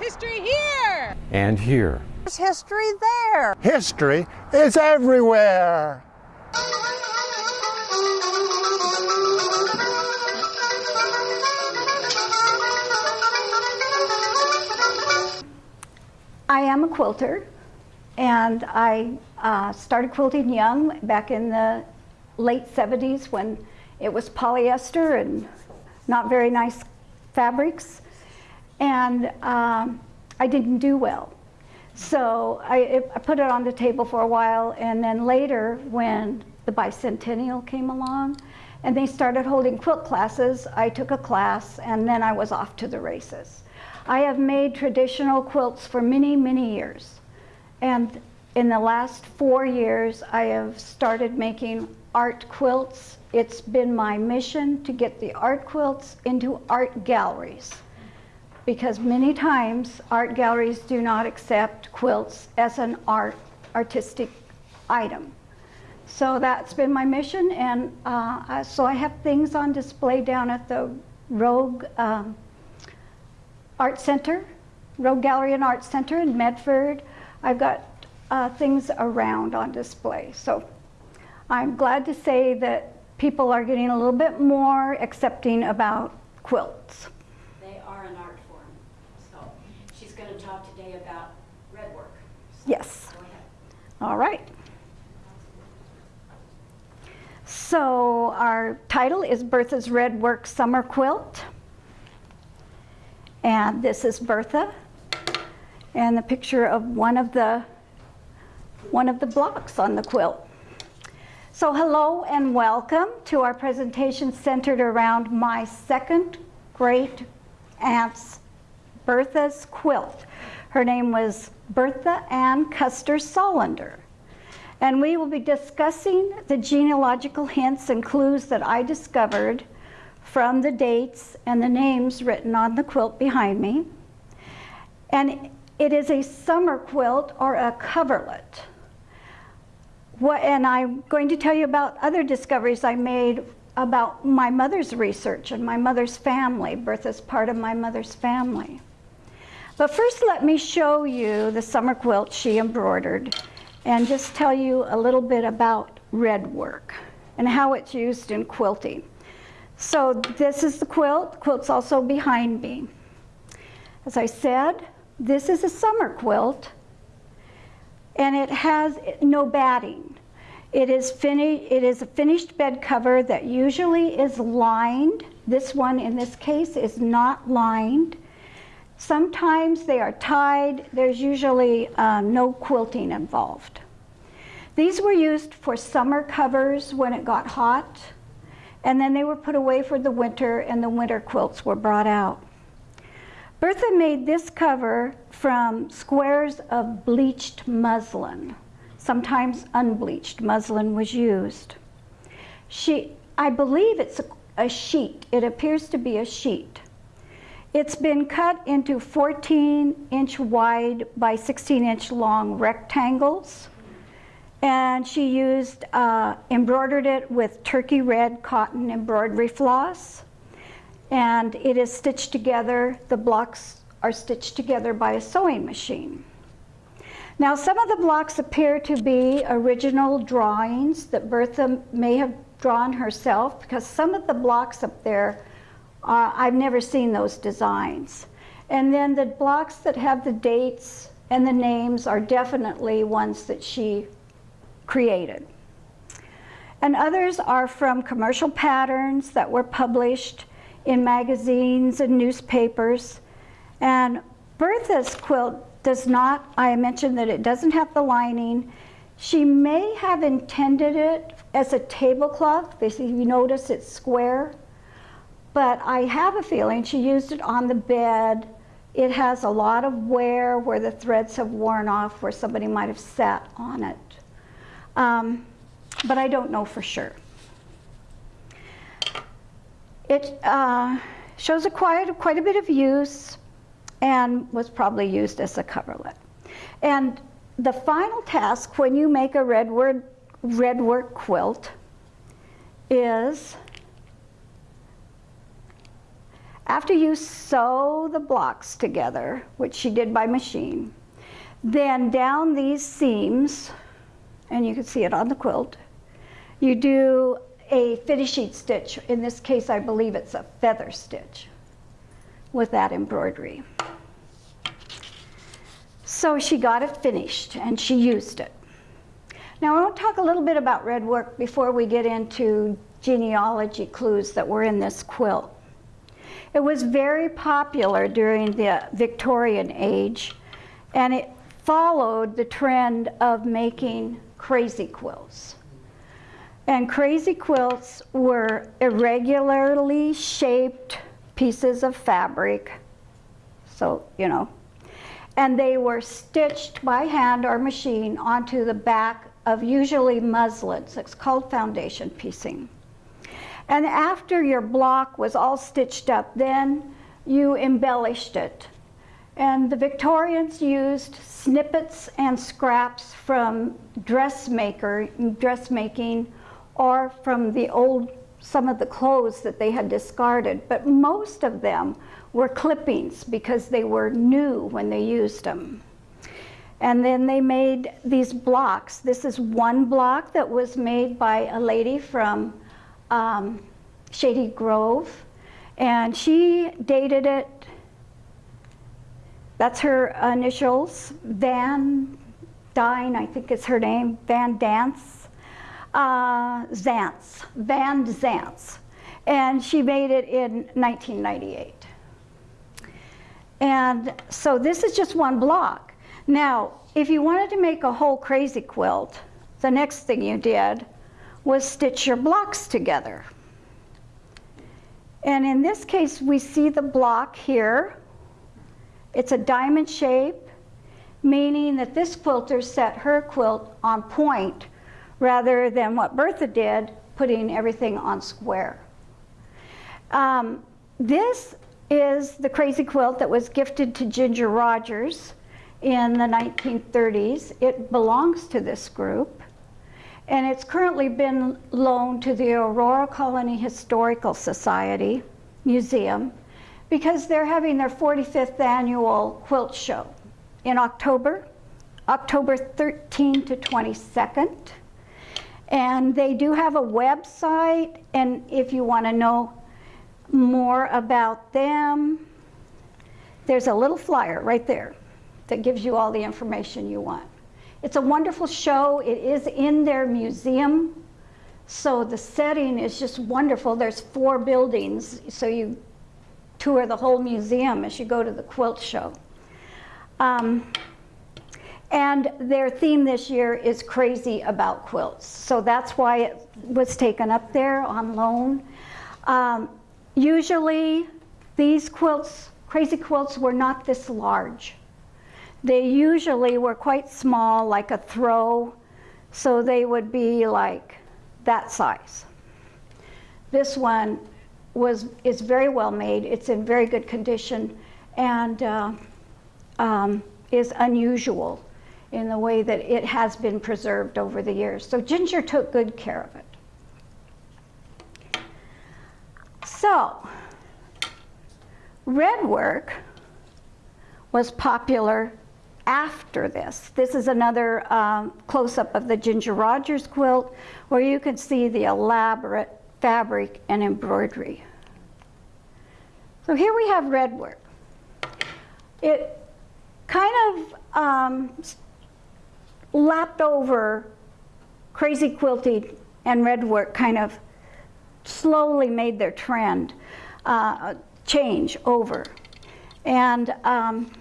history here. And here. There's history there. History is everywhere. I am a quilter, and I uh, started quilting young back in the late 70s when it was polyester and not very nice fabrics. And um, I didn't do well. So I, I put it on the table for a while, and then later, when the bicentennial came along, and they started holding quilt classes, I took a class, and then I was off to the races. I have made traditional quilts for many, many years. And in the last four years, I have started making art quilts. It's been my mission to get the art quilts into art galleries because many times art galleries do not accept quilts as an art artistic item. So that's been my mission, and uh, so I have things on display down at the Rogue um, Art Center, Rogue Gallery and Art Center in Medford. I've got uh, things around on display. So I'm glad to say that people are getting a little bit more accepting about quilts. They are an art form. So she's going to talk today about red work. So yes. All right. So our title is Bertha's Red Work Summer Quilt. And this is Bertha and the picture of one of the one of the blocks on the quilt. So hello and welcome to our presentation centered around my second great aunt's Bertha's quilt. Her name was Bertha Ann Custer Solander. And we will be discussing the genealogical hints and clues that I discovered from the dates and the names written on the quilt behind me. And it is a summer quilt or a coverlet. What, and I'm going to tell you about other discoveries I made about my mother's research and my mother's family. Bertha's part of my mother's family. But first let me show you the summer quilt she embroidered and just tell you a little bit about red work and how it's used in quilting. So this is the quilt. The quilt's also behind me. As I said, this is a summer quilt and it has no batting. It is, it is a finished bed cover that usually is lined. This one in this case is not lined. Sometimes they are tied. There's usually uh, no quilting involved. These were used for summer covers when it got hot, and then they were put away for the winter and the winter quilts were brought out. Bertha made this cover from squares of bleached muslin. Sometimes unbleached muslin was used. She, I believe it's a, a sheet. It appears to be a sheet. It's been cut into 14 inch wide by 16 inch long rectangles. And she used, uh, embroidered it with turkey red cotton embroidery floss. And it is stitched together, the blocks are stitched together by a sewing machine. Now some of the blocks appear to be original drawings that Bertha may have drawn herself because some of the blocks up there uh, I've never seen those designs. And then the blocks that have the dates and the names are definitely ones that she created. And others are from commercial patterns that were published in magazines and newspapers. And Bertha's quilt does not, I mentioned that it doesn't have the lining. She may have intended it as a tablecloth. You notice it's square. But I have a feeling she used it on the bed. It has a lot of wear where the threads have worn off, where somebody might have sat on it. Um, but I don't know for sure. It uh, shows a quite, quite a bit of use and was probably used as a coverlet. And the final task when you make a red, word, red work quilt is after you sew the blocks together, which she did by machine, then down these seams, and you can see it on the quilt, you do a finishing stitch. In this case, I believe it's a feather stitch with that embroidery. So she got it finished and she used it. Now I want to talk a little bit about red work before we get into genealogy clues that were in this quilt. It was very popular during the Victorian age and it followed the trend of making crazy quilts. And crazy quilts were irregularly shaped pieces of fabric, so, you know, and they were stitched by hand or machine onto the back of usually muslins. It's called foundation piecing. And after your block was all stitched up, then you embellished it. And the Victorians used snippets and scraps from dressmaker, dressmaking or from the old, some of the clothes that they had discarded. But most of them were clippings because they were new when they used them. And then they made these blocks. This is one block that was made by a lady from um, Shady Grove. And she dated it, that's her initials, Van Dyne, I think is her name, Van Dance, uh, Zantz, Van Zantz. And she made it in 1998. And so this is just one block. Now, if you wanted to make a whole crazy quilt, the next thing you did was stitch your blocks together. And in this case, we see the block here. It's a diamond shape, meaning that this quilter set her quilt on point rather than what Bertha did, putting everything on square. Um, this is the crazy quilt that was gifted to Ginger Rogers in the 1930s. It belongs to this group and it's currently been loaned to the Aurora Colony Historical Society Museum because they're having their 45th annual quilt show in October, October 13 to 22nd. And they do have a website, and if you want to know more about them, there's a little flyer right there that gives you all the information you want. It's a wonderful show. It is in their museum. So the setting is just wonderful. There's four buildings, so you tour the whole museum as you go to the quilt show. Um, and their theme this year is crazy about quilts. So that's why it was taken up there on loan. Um, usually these quilts, crazy quilts, were not this large. They usually were quite small, like a throw, so they would be like that size. This one was is very well made. It's in very good condition and uh, um, is unusual in the way that it has been preserved over the years. So Ginger took good care of it. So, red work was popular after this. This is another um, close-up of the Ginger Rogers quilt where you can see the elaborate fabric and embroidery. So here we have red work. It kind of um, lapped over crazy quilting and red work kind of slowly made their trend uh, change over. And um,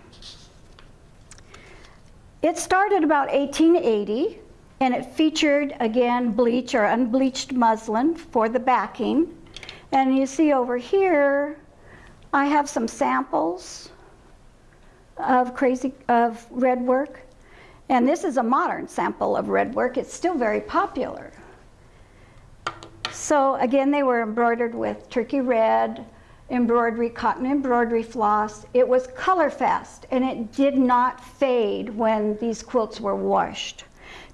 it started about 1880 and it featured again bleach or unbleached muslin for the backing. And you see over here, I have some samples of crazy of red work. And this is a modern sample of red work. It's still very popular. So again, they were embroidered with turkey red, embroidery, cotton embroidery floss. It was color fast and it did not fade when these quilts were washed.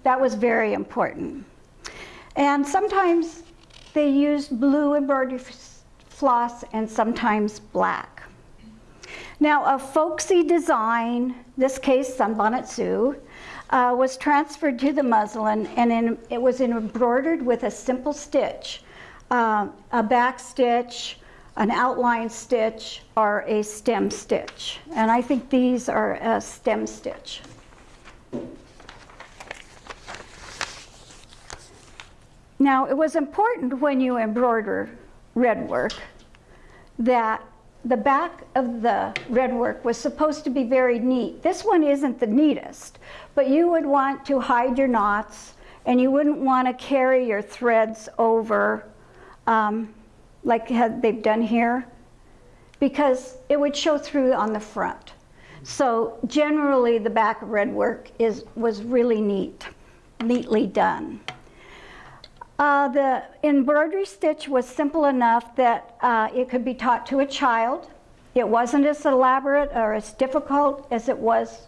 That was very important. And sometimes they used blue embroidery floss, and sometimes black. Now, a folksy design, this case Sunbonnet Sue, uh, was transferred to the muslin and in, it was embroidered with a simple stitch, uh, a back stitch, an outline stitch, or a stem stitch. And I think these are a stem stitch. Now, it was important when you embroider red work that the back of the red work was supposed to be very neat. This one isn't the neatest, but you would want to hide your knots and you wouldn't want to carry your threads over um, like they've done here because it would show through on the front. So generally the back of red work is, was really neat, neatly done. Uh, the embroidery stitch was simple enough that uh, it could be taught to a child. It wasn't as elaborate or as difficult as it was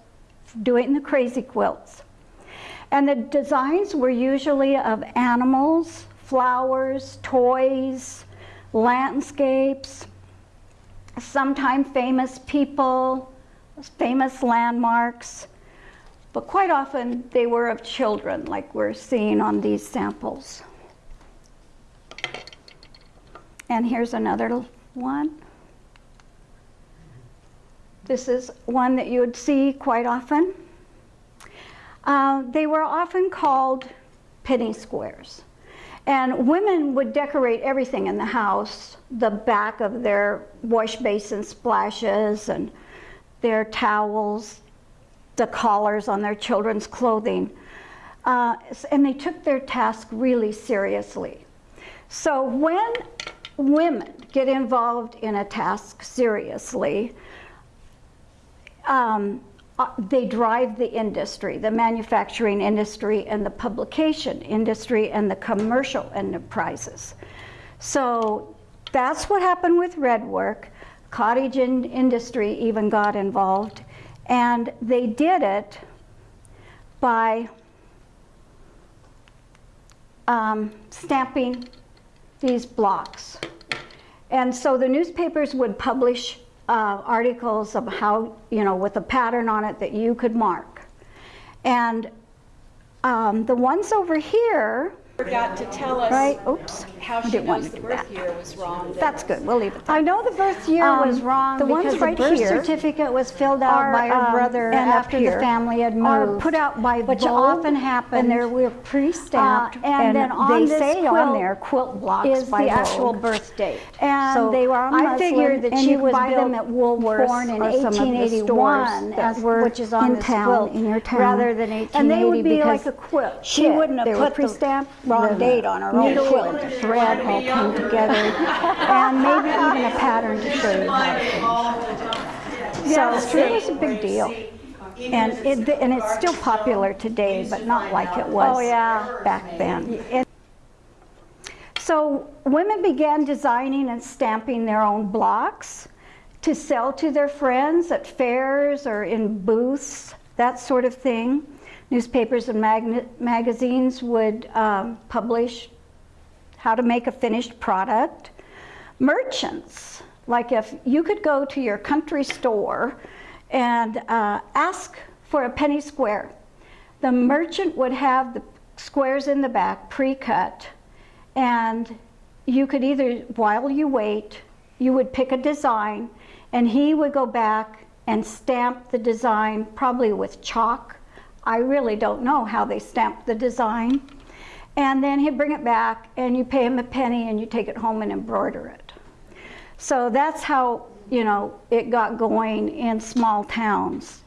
doing the crazy quilts. And the designs were usually of animals, flowers, toys, landscapes, sometimes famous people, famous landmarks, but quite often they were of children like we're seeing on these samples. And here's another one. This is one that you would see quite often. Uh, they were often called penny squares. And women would decorate everything in the house, the back of their wash basin splashes and their towels, the collars on their children's clothing. Uh, and they took their task really seriously. So when women get involved in a task seriously, um, uh, they drive the industry, the manufacturing industry and the publication industry and the commercial enterprises. So that's what happened with red work. Cottage in industry even got involved and they did it by um, stamping these blocks. And so the newspapers would publish uh, articles of how, you know, with a pattern on it that you could mark. And um, the ones over here, Forgot to tell us right, oops, how I didn't want to the do birth that. year was wrong. That's good, we'll leave it there. I know the birth year Um, was wrong the ones because right the birth here certificate was filled out are, by her um, brother and up after here the family had are moved. put out by which Vogue, often happens. and they're we're pre-stamped, Uh, and then on they this say on quilt there quilt blocks is by the actual Vogue. birth date. And so they were on I figured that and she you could was buy them at Woolworths born in or some of the 1881, as were which is on in this town, quilt, in your town. rather than And they would 1880 be like because a quilt. she wouldn't have put the pre-stamped, wrong the date on her own quilt. and thread all came together, and maybe even a pattern to show you how to do. So it was a big deal. And it, and it's still popular today, but not like it was Oh, yeah. back then. So women began designing and stamping their own blocks to sell to their friends at fairs or in booths, that sort of thing. Newspapers and mag magazines would um, publish how to make a finished product. Merchants, like if you could go to your country store and uh, ask for a penny square, the merchant would have the squares in the back pre-cut and you could either, while you wait, you would pick a design and he would go back and stamp the design, probably with chalk. I really don't know how they stamped the design. And then he'd bring it back and you pay him a penny and you take it home and embroider it. So that's how, you know, it got going in small towns.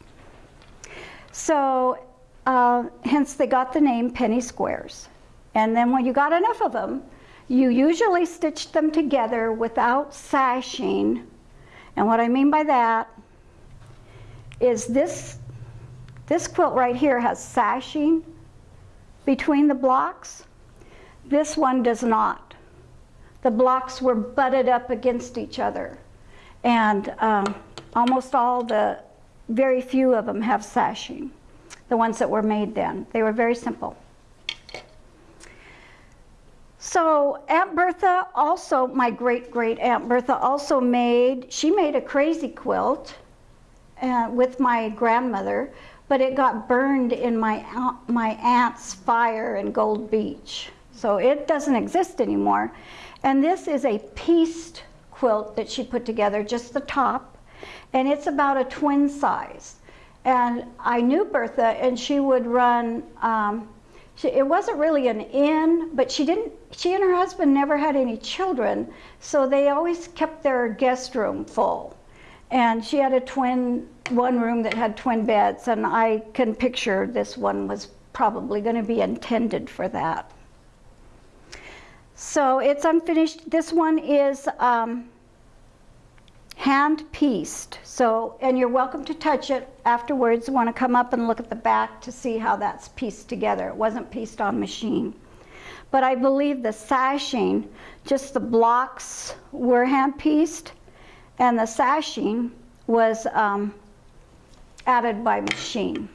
So uh, hence they got the name penny squares. And then when you got enough of them, you usually stitched them together without sashing. And what I mean by that is this, this quilt right here has sashing between the blocks. This one does not. The blocks were butted up against each other. And um, almost all the, very few of them have sashing, the ones that were made then. They were very simple. So Aunt Bertha also, my great great Aunt Bertha also made, she made a crazy quilt uh, with my grandmother, but it got burned in my, my aunt's fire in Gold Beach. So it doesn't exist anymore. And this is a pieced quilt that she put together, just the top, and it's about a twin size. And I knew Bertha, and she would run. Um, she, it wasn't really an inn, but she didn't. She and her husband never had any children, so they always kept their guest room full. And she had a twin, one room that had twin beds, and I can picture this one was probably going to be intended for that. So it's unfinished. This one is um, hand pieced. So, and you're welcome to touch it afterwards. Want to come up and look at the back to see how that's pieced together. It wasn't pieced on machine. But I believe the sashing, just the blocks were hand pieced, and the sashing was um, added by machine.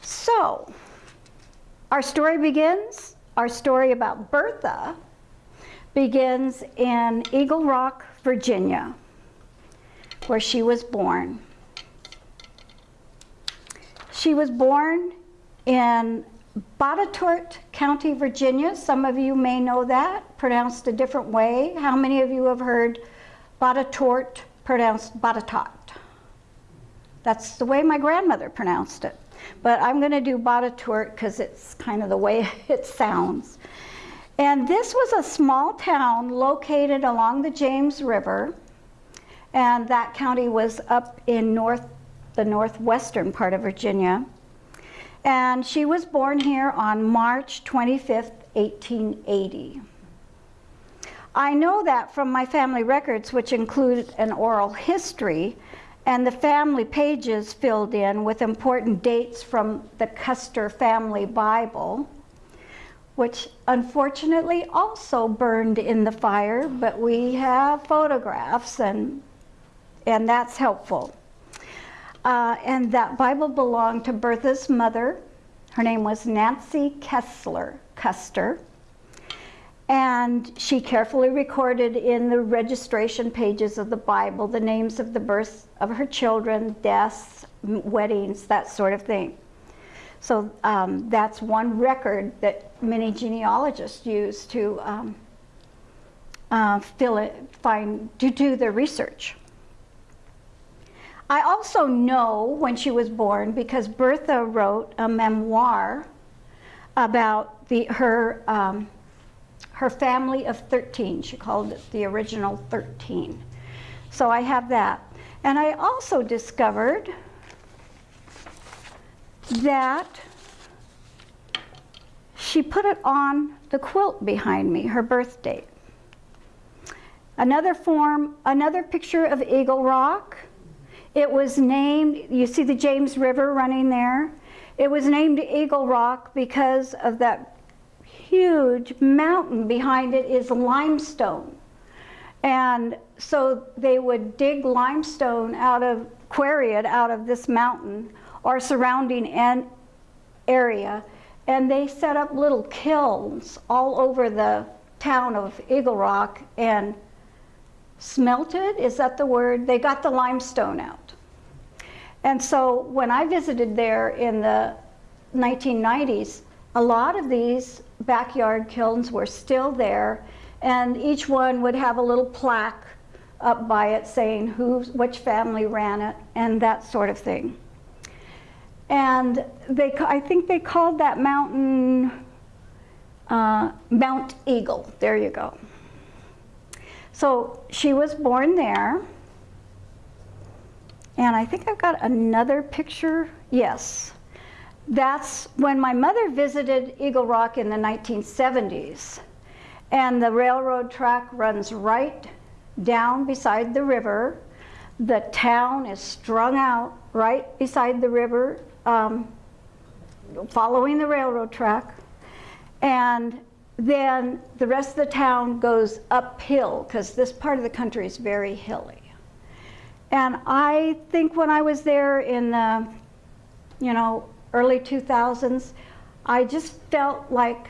So, our story begins. Our story about Bertha begins in Eagle Rock, Virginia, where she was born. She was born in Botetourt County, Virginia. Some of you may know that, pronounced a different way. How many of you have heard Botetourt pronounced Botetourt? That's the way my grandmother pronounced it. But I'm going to do Botetourt because it's kind of the way it sounds. And this was a small town located along the James River, and that county was up in north, the northwestern part of Virginia. And she was born here on March 25th, 1880. I know that from my family records, which include an oral history, and the family pages filled in with important dates from the Custer Family Bible, which unfortunately also burned in the fire, but we have photographs and, and that's helpful. Uh, and that Bible belonged to Bertha's mother. Her name was Nancy Kessler Custer. And she carefully recorded in the registration pages of the Bible the names of the births of her children, deaths, weddings, that sort of thing. So um, that's one record that many genealogists use to um, uh, fill it, find, to do their research. I also know when she was born because Bertha wrote a memoir about the, her, um, her family of 13. She called it the original 13. So I have that. And I also discovered that she put it on the quilt behind me, her birth date. Another form, another picture of Eagle Rock. It was named, you see the James River running there? It was named Eagle Rock because of that huge mountain behind it is limestone. And so they would dig limestone out of, quarry it out of this mountain or surrounding an area, and they set up little kilns all over the town of Eagle Rock and smelted, is that the word? They got the limestone out. And so when I visited there in the 1990s, a lot of these backyard kilns were still there, and each one would have a little plaque up by it saying who, which family ran it, and that sort of thing. And they, I think they called that mountain uh, Mount Eagle. There you go. So she was born there. And I think I've got another picture. Yes. That's when my mother visited Eagle Rock in the 1970s. And the railroad track runs right down beside the river. The town is strung out right beside the river, um, following the railroad track. And then the rest of the town goes uphill because this part of the country is very hilly. And I think when I was there in the, you know, early 2000s, I just felt like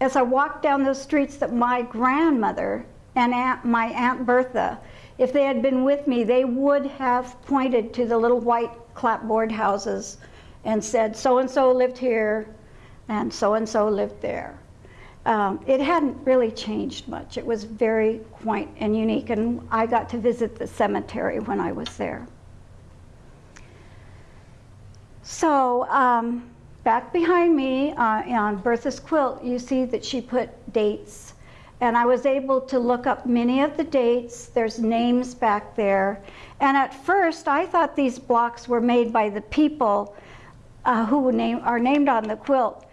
as I walked down those streets that my grandmother and aunt, my Aunt Bertha, if they had been with me, they would have pointed to the little white clapboard houses and said, so-and-so lived here and so-and-so lived there. Um, it hadn't really changed much. It was very quaint and unique, and I got to visit the cemetery when I was there. So um, back behind me uh, on Bertha's quilt, you see that she put dates. And I was able to look up many of the dates. There's names back there. And at first, I thought these blocks were made by the people uh, who name, are named on the quilt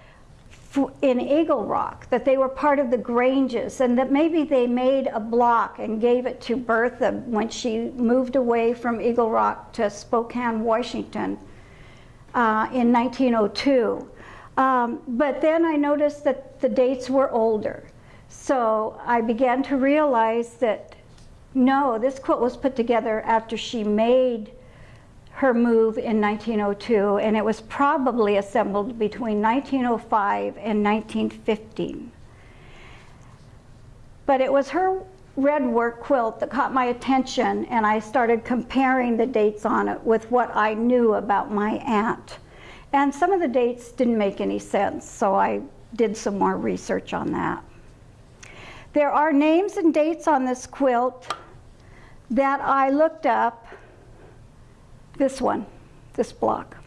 in Eagle Rock, that they were part of the Granges, and that maybe they made a block and gave it to Bertha when she moved away from Eagle Rock to Spokane, Washington uh, in 1902. Um, but then I noticed that the dates were older. So I began to realize that no, this quilt was put together after she made her move in 1902, and it was probably assembled between 1905 and 1915. But it was her red work quilt that caught my attention, and I started comparing the dates on it with what I knew about my aunt. And some of the dates didn't make any sense, so I did some more research on that. There are names and dates on this quilt that I looked up this one, this block.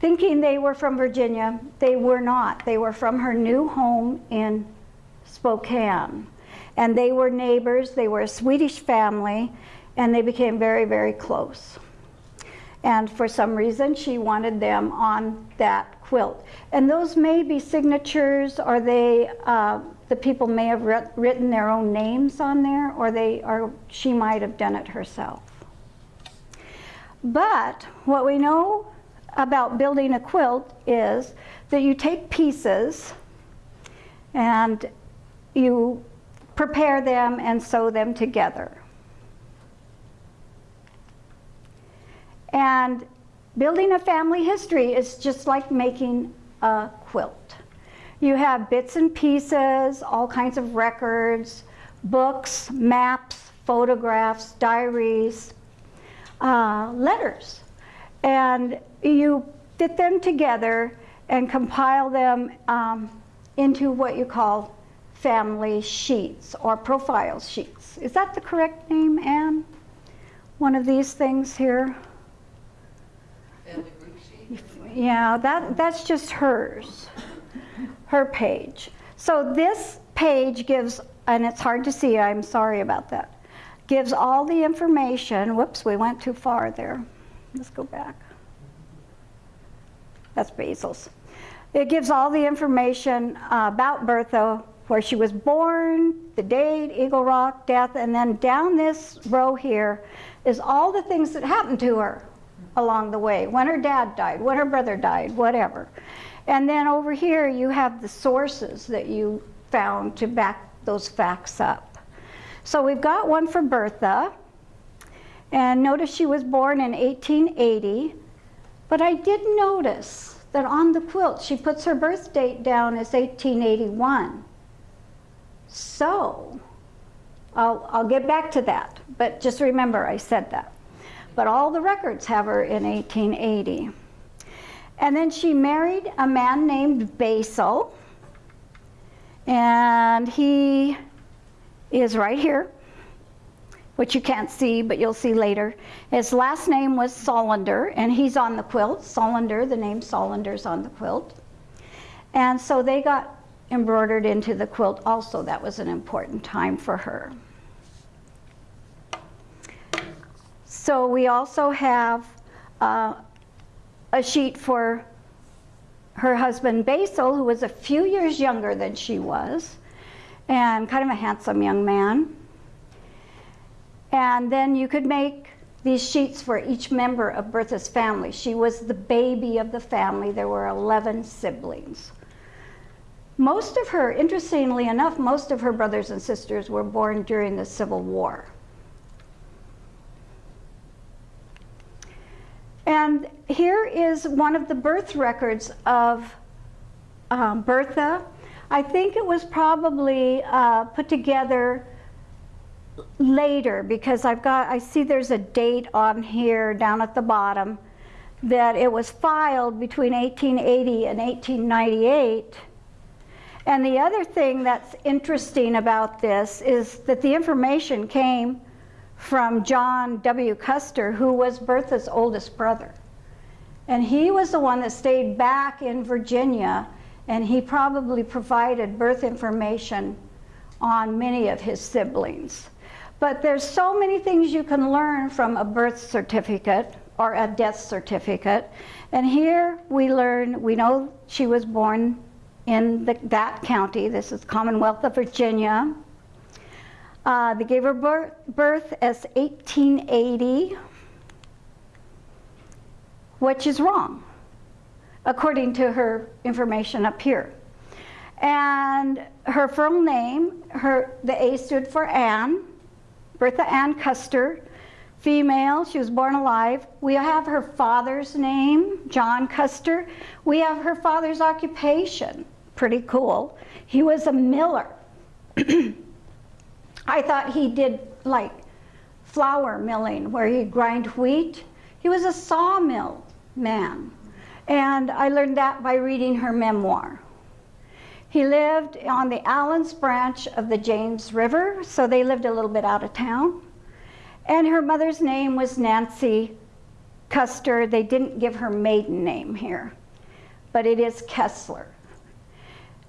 Thinking they were from Virginia, they were not. They were from her new home in Spokane. And they were neighbors, they were a Swedish family, and they became very, very close. And for some reason, she wanted them on that quilt. And those may be signatures, or they, uh, the people may have written their own names on there, or they, or she might have done it herself. But what we know about building a quilt is that you take pieces and you prepare them and sew them together. And building a family history is just like making a quilt. You have bits and pieces, all kinds of records, books, maps, photographs, diaries, uh, letters. And you fit them together and compile them um, into what you call family sheets or profile sheets. Is that the correct name, Anne? One of these things here? Family group sheet? Yeah, that, that's just hers, her page. So this page gives, and it's hard to see, I'm sorry about that gives all the information. Whoops, we went too far there. Let's go back. That's Basil's. It gives all the information uh, about Bertha, where she was born, the date, Eagle Rock, death, and then down this row here is all the things that happened to her along the way, when her dad died, when her brother died, whatever. And then over here you have the sources that you found to back those facts up. So we've got one for Bertha. And notice she was born in 1880. But I did notice that on the quilt, she puts her birth date down as 1881. So, I'll, I'll get back to that. But just remember, I said that. But all the records have her in 1880. And then she married a man named Basil. And he is right here, which you can't see, but you'll see later. His last name was Solander, and he's on the quilt. Solander, the name Solander's on the quilt. And so they got embroidered into the quilt also. That was an important time for her. So we also have uh, a sheet for her husband Basil, who was a few years younger than she was and kind of a handsome young man. And then you could make these sheets for each member of Bertha's family. She was the baby of the family. There were 11 siblings. Most of her, interestingly enough, most of her brothers and sisters were born during the Civil War. And here is one of the birth records of um, Bertha I think it was probably uh, put together later because I've got, I see there's a date on here down at the bottom that it was filed between 1880 and 1898. And the other thing that's interesting about this is that the information came from John W. Custer, who was Bertha's oldest brother. And he was the one that stayed back in Virginia, and he probably provided birth information on many of his siblings. But there's so many things you can learn from a birth certificate or a death certificate. And here we learn, we know she was born in the, that county. This is Commonwealth of Virginia. Uh, they gave her birth, birth as 1880, which is wrong, according to her information up here. And her full name, her, the A stood for Anne, Bertha Ann Custer, female, she was born alive. We have her father's name, John Custer. We have her father's occupation, pretty cool. He was a miller. I thought he did like flour milling where he'd grind wheat. He was a sawmill man. And I learned that by reading her memoir. He lived on the Allens branch of the James River, so they lived a little bit out of town. And her mother's name was Nancy Custer. They didn't give her maiden name here, but it is Kessler.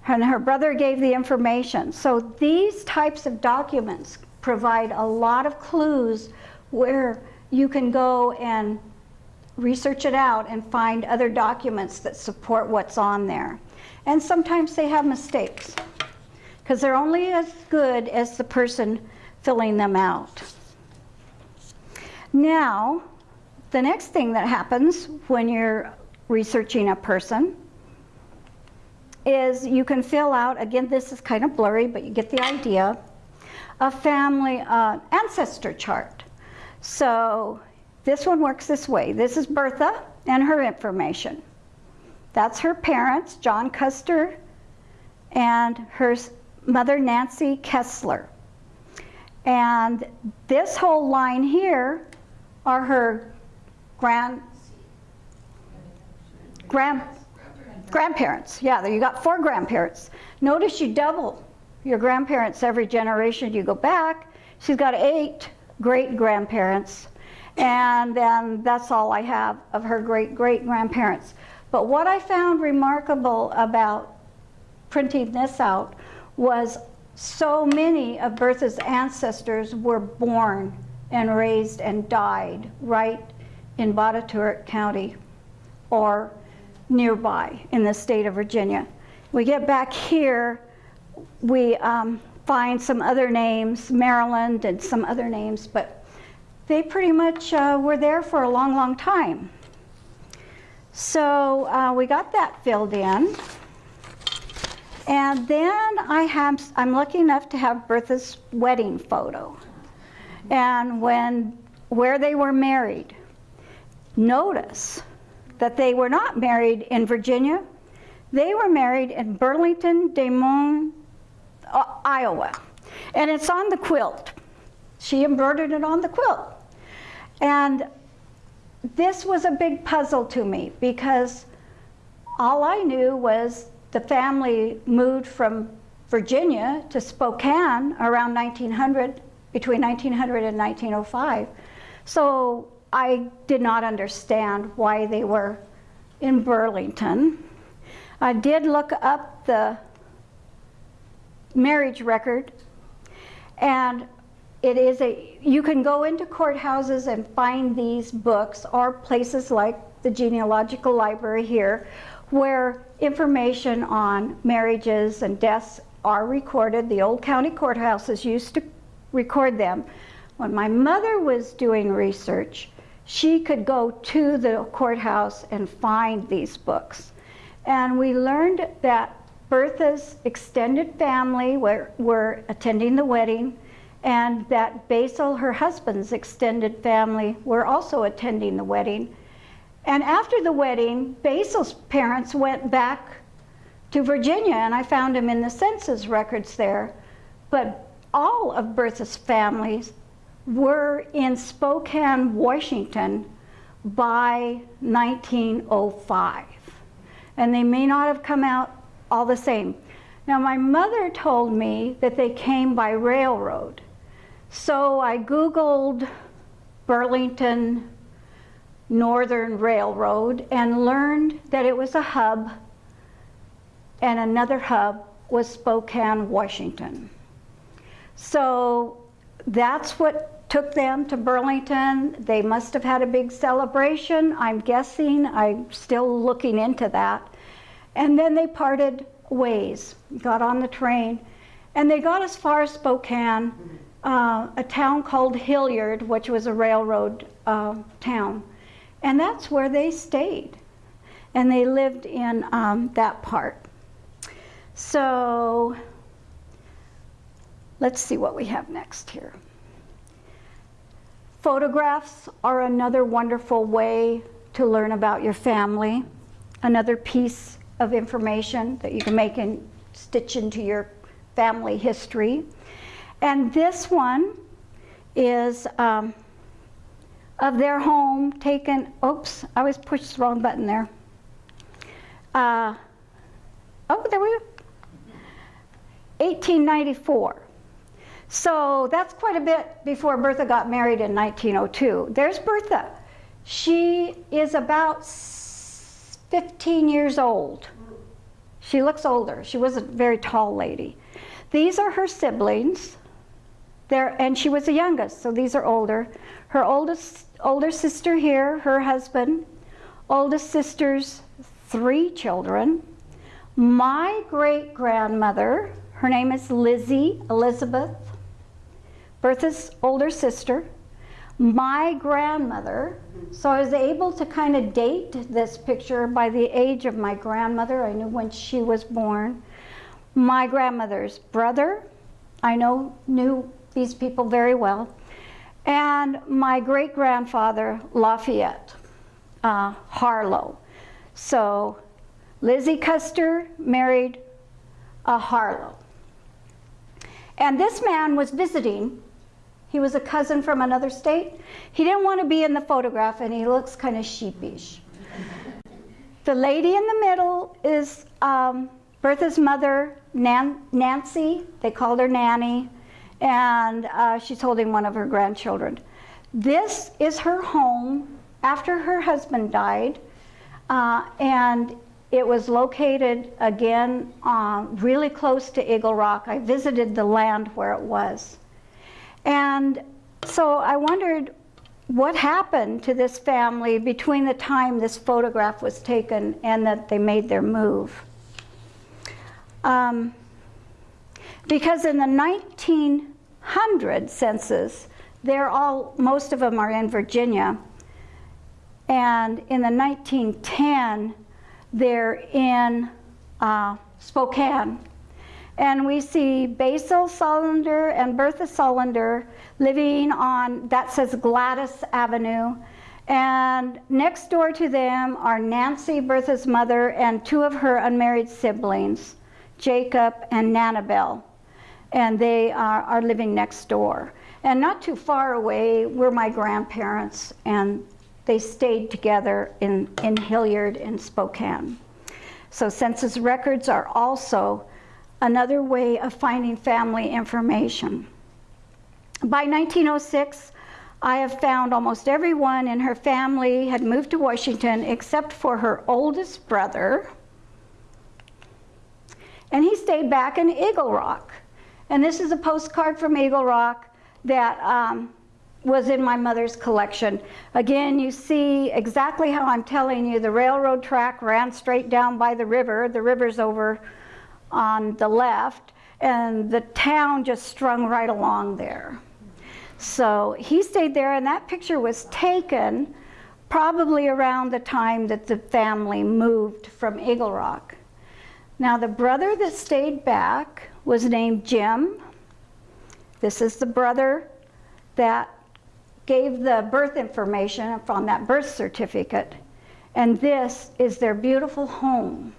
And her brother gave the information. So these types of documents provide a lot of clues where you can go and research it out and find other documents that support what's on there. And sometimes they have mistakes because they're only as good as the person filling them out. Now, the next thing that happens when you're researching a person is you can fill out, again, this is kind of blurry, but you get the idea, a family uh, ancestor chart. So this one works this way. This is Bertha and her information. That's her parents, John Custer and her mother, Nancy Kessler. And this whole line here are her grand, grand, grandparents. Yeah, you got four grandparents. Notice you double your grandparents every generation you go back. She's got eight great grandparents. And then that's all I have of her great great grandparents. But what I found remarkable about printing this out was so many of Bertha's ancestors were born and raised and died right in Botetourt County or nearby in the state of Virginia. We get back here, we um, find some other names, Maryland and some other names, but they pretty much uh, were there for a long, long time. So uh, we got that filled in. And then I have, I'm lucky enough to have Bertha's wedding photo. And when, where they were married, notice that they were not married in Virginia. They were married in Burlington, Des Moines, uh, Iowa. And it's on the quilt. She embroidered it on the quilt. And this was a big puzzle to me because all I knew was the family moved from Virginia to Spokane around 1900, between 1900 and 1905. So I did not understand why they were in Burlington. I did look up the marriage record and it is a, you can go into courthouses and find these books or places like the genealogical library here where information on marriages and deaths are recorded. The old county courthouses used to record them. When my mother was doing research, she could go to the courthouse and find these books. And we learned that Bertha's extended family were, were attending the wedding and that Basil, her husband's extended family, were also attending the wedding. And after the wedding, Basil's parents went back to Virginia and I found him in the census records there. But all of Bertha's families were in Spokane, Washington by 1905. And they may not have come out all the same. Now, my mother told me that they came by railroad. So I Googled Burlington Northern Railroad and learned that it was a hub and another hub was Spokane, Washington. So that's what took them to Burlington. They must have had a big celebration, I'm guessing. I'm still looking into that. And then they parted ways, got on the train, and they got as far as Spokane, uh, a town called Hillyard, which was a railroad uh, town. And that's where they stayed. And they lived in um, that part. So let's see what we have next here. Photographs are another wonderful way to learn about your family, another piece of information that you can make and stitch into your family history. And this one is um, of their home taken, oops, I was pushed the wrong button there. Uh, oh, there we go. 1894. So that's quite a bit before Bertha got married in 1902. There's Bertha. She is about 15 years old. She looks older. She was a very tall lady. These are her siblings. And she was the youngest, so these are older. Her oldest older sister here, her husband, oldest sister's three children. My great grandmother, her name is Lizzie Elizabeth, Bertha's older sister. My grandmother, so I was able to kind of date this picture by the age of my grandmother. I knew when she was born. My grandmother's brother, I know, knew these people very well. And my great grandfather, Lafayette uh, Harlow. So Lizzie Custer married a Harlow. And this man was visiting. He was a cousin from another state. He didn't want to be in the photograph, and he looks kind of sheepish. the lady in the middle is um, Bertha's mother, Nan Nancy. They called her Nanny, and uh, she's holding one of her grandchildren. This is her home after her husband died, uh, and it was located again uh, really close to Eagle Rock. I visited the land where it was. And so I wondered what happened to this family between the time this photograph was taken and that they made their move. Um, because in the 1900 census, they're all, most of them are in Virginia. And in the 1910, they're in uh, Spokane. And we see Basil Sullender and Bertha Sullender living on, that says Gladys Avenue. And next door to them are Nancy, Bertha's mother, and two of her unmarried siblings, Jacob and Nanabelle. And they are, are living next door. And not too far away were my grandparents, and they stayed together in, in Hillyard in Spokane. So census records are also another way of finding family information. By 1906, I have found almost everyone in her family had moved to Washington except for her oldest brother. And he stayed back in Eagle Rock. And this is a postcard from Eagle Rock that um, was in my mother's collection. Again, you see exactly how I'm telling you. The railroad track ran straight down by the river. The river's over on the left, and the town just strung right along there. So he stayed there, and that picture was taken probably around the time that the family moved from Eagle Rock. Now, the brother that stayed back was named Jim. This is the brother that gave the birth information from that birth certificate. And this is their beautiful home.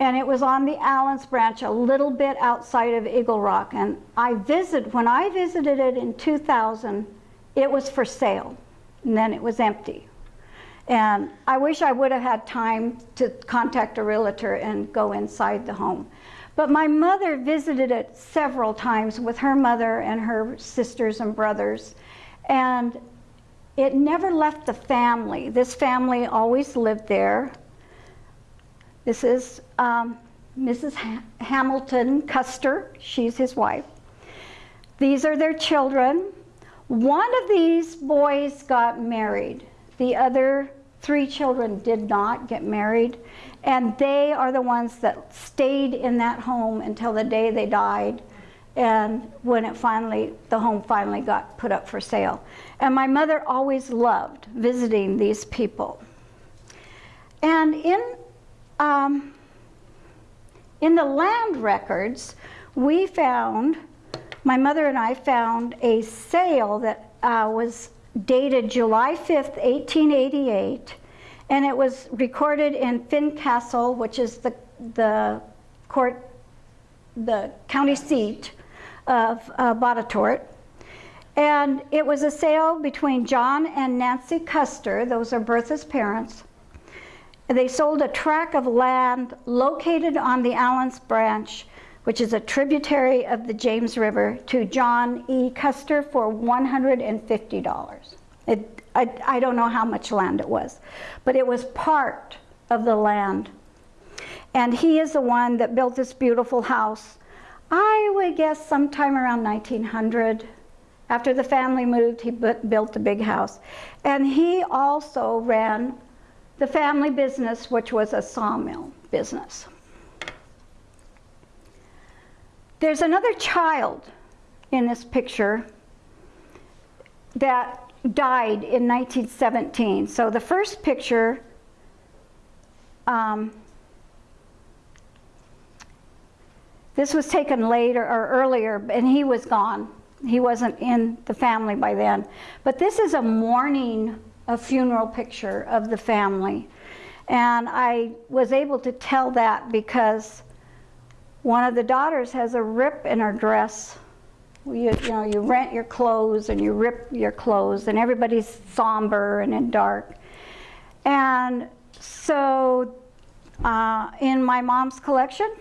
And it was on the Allens Branch, a little bit outside of Eagle Rock. And I visited, when I visited it in 2000, it was for sale, and then it was empty. And I wish I would have had time to contact a realtor and go inside the home. But my mother visited it several times with her mother and her sisters and brothers. And it never left the family. This family always lived there. This is um, Mrs. Ha- Hamilton Custer. She's his wife. These are their children. One of these boys got married. The other three children did not get married. And they are the ones that stayed in that home until the day they died. And when it finally, the home finally got put up for sale. And my mother always loved visiting these people. And in um, in the land records, we found, my mother and I found a sale that uh, was dated July 5th, 1888, and it was recorded in Fincastle, which is the, the court, the county seat of uh. And it was a sale between John and Nancy Custer, those are Bertha's parents, they sold a tract of land located on the Allens Branch, which is a tributary of the James River, to John E. Custer for $150. It, I, I don't know how much land it was, but it was part of the land. And he is the one that built this beautiful house. I would guess sometime around 1900. After the family moved, he built a big house. And he also ran the family business, which was a sawmill business. There's another child in this picture that died in 1917. So the first picture um, this was taken later or earlier, and he was gone. He wasn't in the family by then. But this is a mourning a funeral picture of the family. And I was able to tell that because one of the daughters has a rip in her dress. You, you know, you rent your clothes and you rip your clothes, and everybody's somber and in dark. And so uh, in my mom's collection,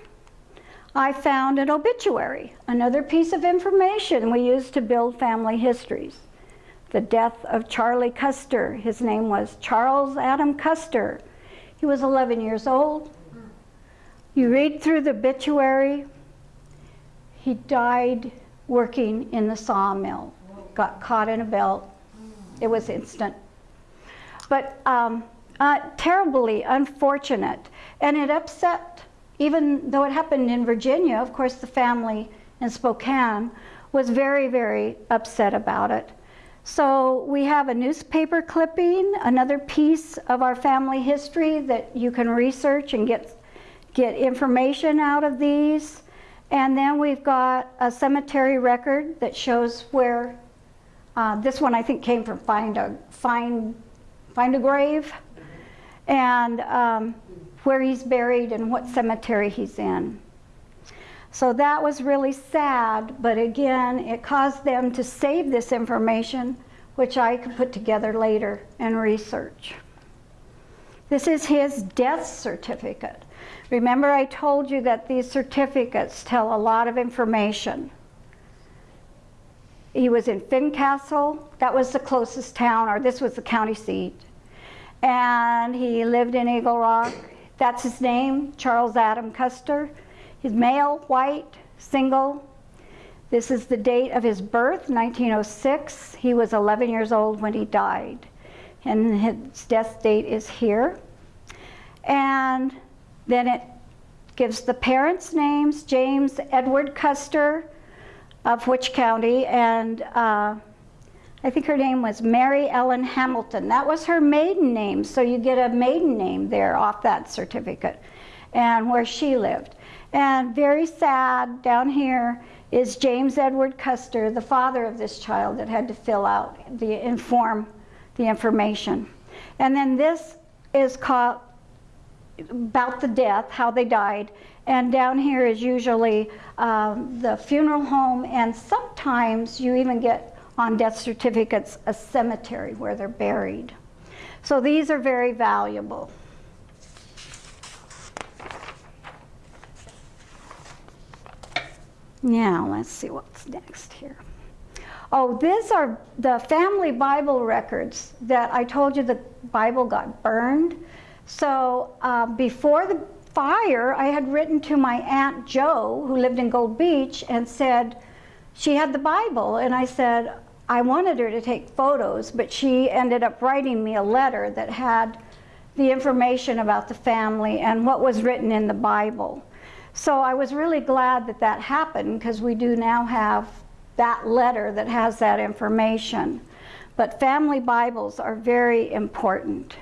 I found an obituary, another piece of information we use to build family histories the death of Charlie Custer. His name was Charles Adam Custer. He was 11 years old. You read through the obituary, he died working in the sawmill, got caught in a belt. It was instant. But um, uh, terribly unfortunate. And it upset, even though it happened in Virginia, of course, the family in Spokane was very, very upset about it. So we have a newspaper clipping, another piece of our family history that you can research and get, get information out of these. And then we've got a cemetery record that shows where, uh, this one I think came from Find a, Find, Find a Grave, and um, where he's buried and what cemetery he's in. So that was really sad, but again, it caused them to save this information, which I could put together later and research. This is his death certificate. Remember I told you that these certificates tell a lot of information. He was in Fincastle, that was the closest town, or this was the county seat. And he lived in Eagle Rock. That's his name, Charles Adam Custer. He's male, white, single. This is the date of his birth, 1906. He was 11 years old when he died. And his death date is here. And then it gives the parents' names, James Edward Custer of which county, and uh, I think her name was Mary Ellen Hamilton. That was her maiden name, so you get a maiden name there off that certificate, and where she lived. And very sad down here is James Edward Custer, the father of this child that had to fill out the inform the information. And then this is called about the death, how they died. And down here is usually um, the funeral home, and sometimes you even get on death certificates a cemetery where they're buried. So these are very valuable. Now, let's see what's next here. Oh, these are the family Bible records that I told you the Bible got burned. So uh, before the fire, I had written to my Aunt Jo, who lived in Gold Beach, and said she had the Bible. And I said, I wanted her to take photos, but she ended up writing me a letter that had the information about the family and what was written in the Bible. So I was really glad that that happened because we do now have that letter that has that information. But family Bibles are very important.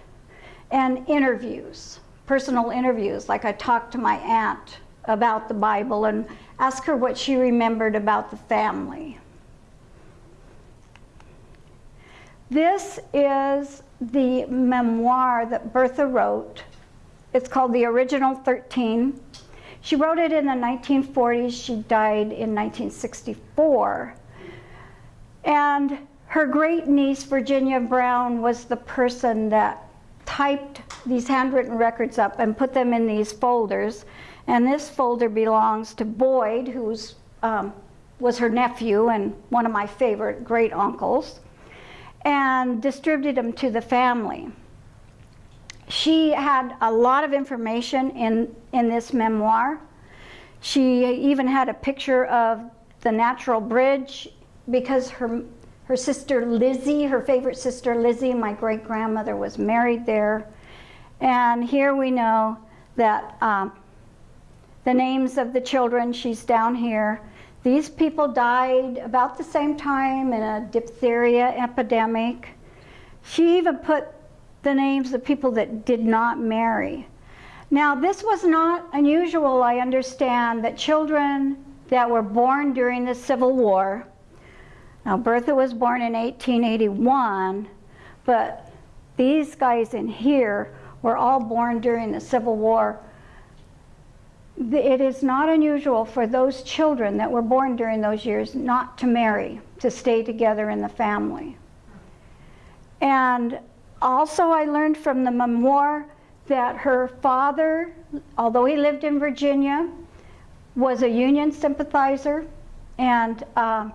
And interviews, personal interviews, like I talked to my aunt about the Bible and asked her what she remembered about the family. This is the memoir that Bertha wrote. It's called The Original 13. She wrote it in the 1940s. She died in 1964. And her great niece, Virginia Brown, was the person that typed these handwritten records up and put them in these folders. And this folder belongs to Boyd, who um, was her nephew and one of my favorite great uncles, and distributed them to the family she had a lot of information in, in this memoir. She even had a picture of the Natural Bridge because her, her sister Lizzie, her favorite sister Lizzie, my great grandmother was married there. And here we know that um, the names of the children, she's down here. These people died about the same time in a diphtheria epidemic. She even put the names of people that did not marry. Now, this was not unusual, I understand, that children that were born during the Civil War, now Bertha was born in 1881, but these guys in here were all born during the Civil War. It is not unusual for those children that were born during those years not to marry, to stay together in the family. And also, I learned from the memoir that her father, although he lived in Virginia, was a Union sympathizer and uh,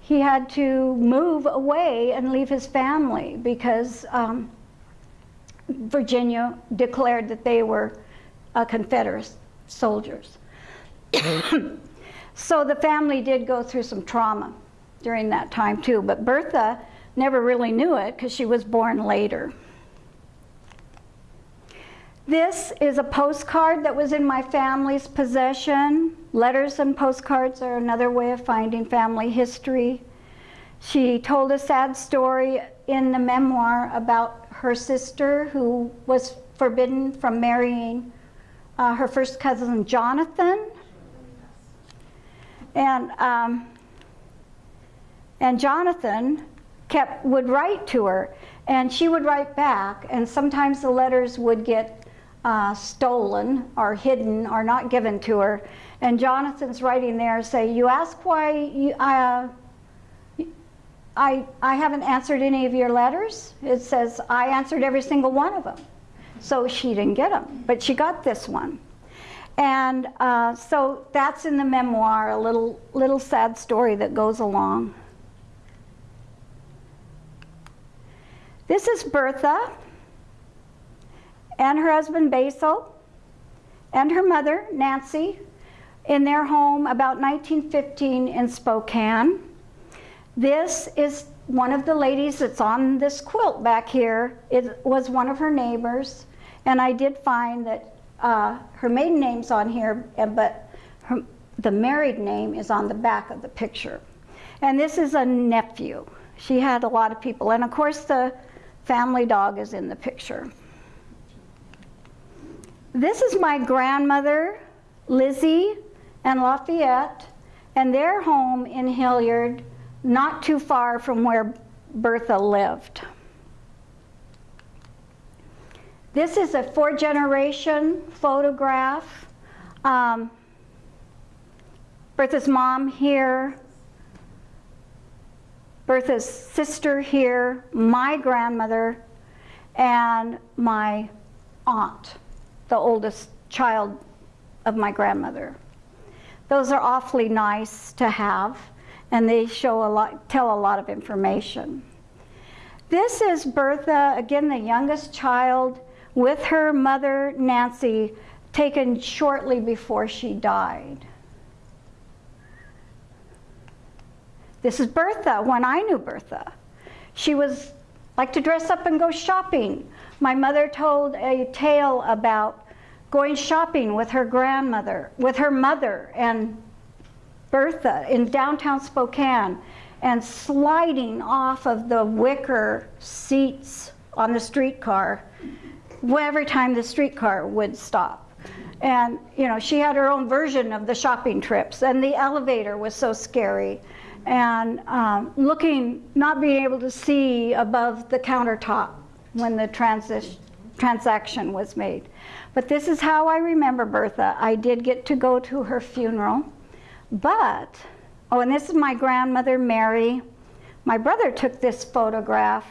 he had to move away and leave his family because um, Virginia declared that they were uh, Confederate soldiers. so the family did go through some trauma during that time too, but Bertha never really knew it because she was born later. This is a postcard that was in my family's possession. Letters and postcards are another way of finding family history. She told a sad story in the memoir about her sister who was forbidden from marrying uh, her first cousin, Jonathan. And, um, and Jonathan kept would write to her and she would write back and sometimes the letters would get uh, stolen or hidden or not given to her. And Jonathan's writing there say you ask why you, uh, I, I haven't answered any of your letters? It says I answered every single one of them so she didn't get them but she got this one. And uh, so that's in the memoir a little little sad story that goes along This is Bertha and her husband Basil and her mother Nancy in their home about 1915 in Spokane. This is one of the ladies that's on this quilt back here. It was one of her neighbors and I did find that uh, her maiden name's on here but her, the married name is on the back of the picture. And this is a nephew. She had a lot of people and of course the family dog is in the picture. This is my grandmother, Lizzie and Lafayette, and their home in Hillyard, not too far from where Bertha lived. this is a four generation photograph. Um, Bertha's mom here, Bertha's sister here, my grandmother, and my aunt, the oldest child of my grandmother. Those are awfully nice to have, and they show a lot, tell a lot of information. This is Bertha, again, the youngest child, with her mother, Nancy, taken shortly before she died. This is Bertha when I knew Bertha. She was like to dress up and go shopping. My mother told a tale about going shopping with her grandmother, with her mother and Bertha in downtown Spokane and sliding off of the wicker seats on the streetcar every time the streetcar would stop. And, you know, she had her own version of the shopping trips, and the elevator was so scary. And um, looking, not being able to see above the countertop when the transi- transaction was made. But this is how I remember Bertha. I did get to go to her funeral, but, oh, and this is my grandmother, Mary. My brother took this photograph,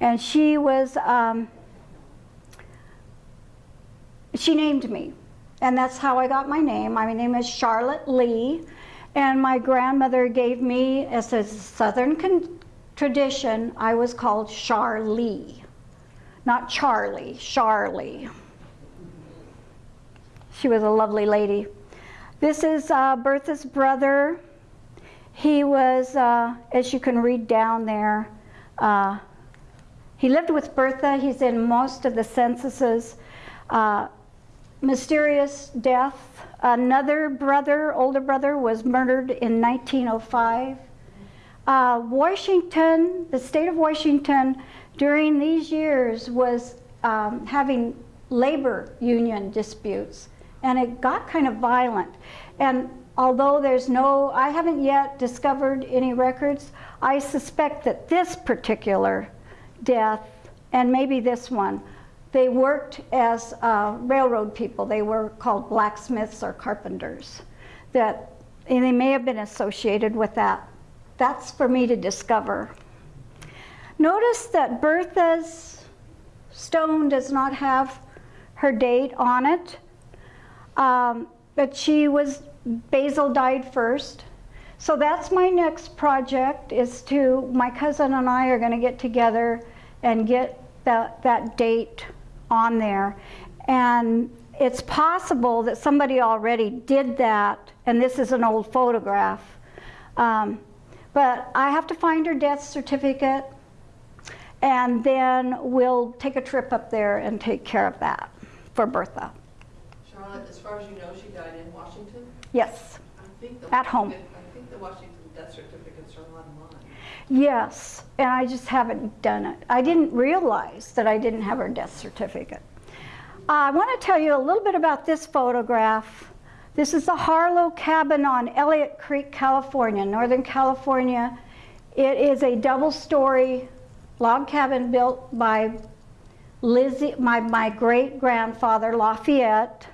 and she was, um, she named me. And that's how I got my name. My name is Charlotte Lee. And my grandmother gave me, as a Southern tradition, I was called Charlie. Not Charlie, Charlie. She was a lovely lady. This is uh, Bertha's brother. He was, uh, as you can read down there, uh, he lived with Bertha. He's in most of the censuses. Mysterious death. Another brother, older brother, was murdered in 1905. Uh, Washington, the state of Washington, during these years was um, having labor union disputes, and it got kind of violent. And although there's no, I haven't yet discovered any records, I suspect that this particular death, and maybe this one, they worked as uh, railroad people. They were called blacksmiths or carpenters. That, and they may have been associated with that. That's for me to discover. Notice that Bertha's stone does not have her date on it, um, but she was, Basil died first. So that's my next project is to, my cousin and I are gonna get together and get that, that date on there. And it's possible that somebody already did that, and this is an old photograph. Um, but I have to find her death certificate, and then we'll take a trip up there and take care of that for Bertha. Charlotte, as far as you know, she died in Washington? Yes, I think At home. Washington- I think the Washington death certificates are online. Yes, and I just haven't done it. I didn't realize that I didn't have her death certificate. Uh, I want to tell you a little bit about this photograph. This is the Harlow Cabin on Elliott Creek, California, Northern California. It is a double-story log cabin built by Lizzie, my, my great-grandfather, Lafayette.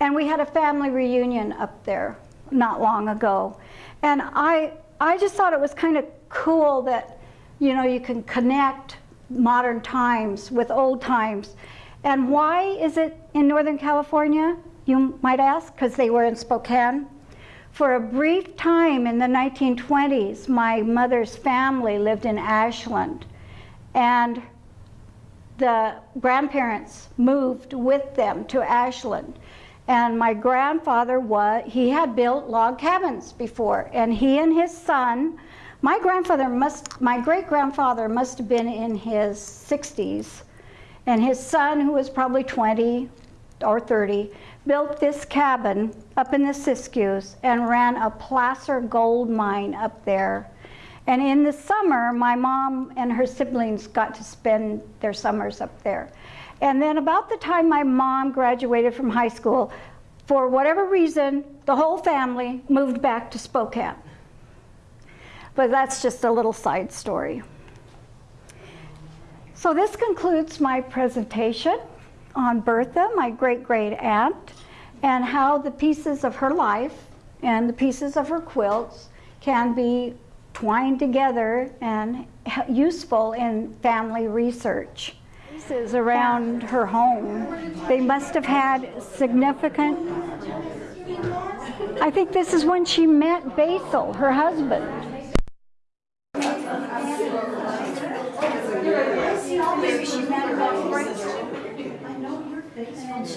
And we had a family reunion up there not long ago. And I, I just thought it was kind of cool that, you know, you can connect modern times with old times. And why is it in Northern California, you might ask? Because they were in Spokane. For a brief time in the 1920s, my mother's family lived in Ashland. And the grandparents moved with them to Ashland. And my grandfather was, he had built log cabins before, and he and his son, my grandfather must, my great grandfather must have been in his 60s, and his son, who was probably 20 or 30, built this cabin up in the Siskiyous and ran a placer gold mine up there. And in the summer, my mom and her siblings got to spend their summers up there. And then about the time my mom graduated from high school, for whatever reason, the whole family moved back to Spokane. But that's just a little side story. So this concludes my presentation on Bertha, my great-great aunt, and how the pieces of her life and the pieces of her quilts can be twined together and useful in family research. Pieces around her home, they must have had significant. I think this is when she met Basil, her husband. Maybe she met about right. I know your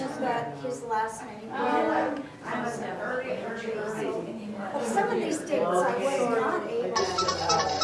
face. Got his last name. I was never. Well, some of these dates I was not able to.